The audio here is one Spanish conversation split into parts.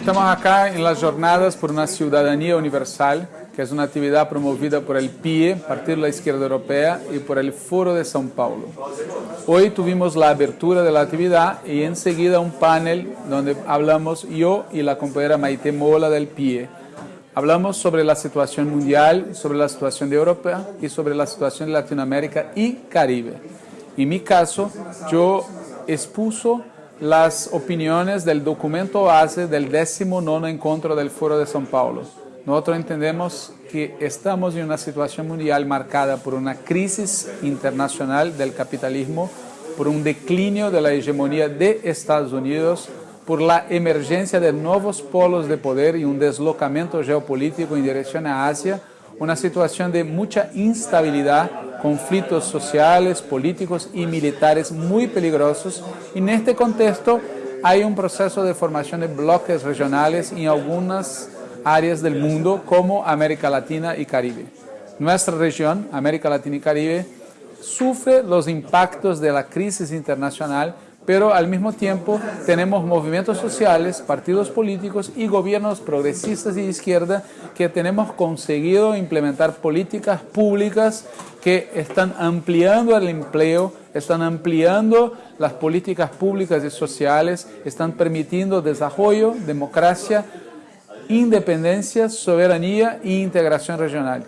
Estamos acá en las jornadas por una ciudadanía universal, que es una actividad promovida por el PIE, Partido de la Izquierda Europea, y por el Foro de São Paulo. Hoy tuvimos la abertura de la actividad y enseguida un panel donde hablamos yo y la compañera Maite Mola del PIE. Hablamos sobre la situación mundial, sobre la situación de Europa y sobre la situación de Latinoamérica y Caribe. En mi caso, yo expuso las opiniones del documento base del 19 encuentro del Foro de São Paulo. Nosotros entendemos que estamos en una situación mundial marcada por una crisis internacional del capitalismo, por un declinio de la hegemonía de Estados Unidos, por la emergencia de nuevos polos de poder y un deslocamiento geopolítico en dirección a Asia, una situación de mucha instabilidad conflictos sociales, políticos y militares muy peligrosos. En este contexto hay un proceso de formación de bloques regionales en algunas áreas del mundo como América Latina y Caribe. Nuestra región, América Latina y Caribe, sufre los impactos de la crisis internacional pero al mismo tiempo tenemos movimientos sociales, partidos políticos y gobiernos progresistas y de izquierda que tenemos conseguido implementar políticas públicas que están ampliando el empleo, están ampliando las políticas públicas y sociales, están permitiendo desarrollo, democracia, independencia, soberanía e integración regional.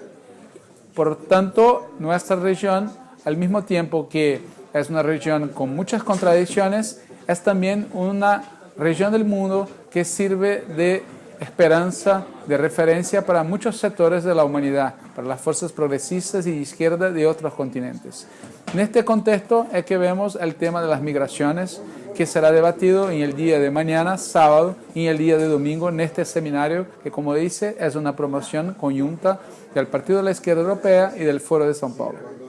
Por tanto, nuestra región, al mismo tiempo que es una región con muchas contradicciones, es también una región del mundo que sirve de esperanza, de referencia para muchos sectores de la humanidad, para las fuerzas progresistas y de izquierda de otros continentes. En este contexto es que vemos el tema de las migraciones, que será debatido en el día de mañana, sábado, y el día de domingo, en este seminario, que como dice, es una promoción conjunta del Partido de la Izquierda Europea y del Foro de São Paulo.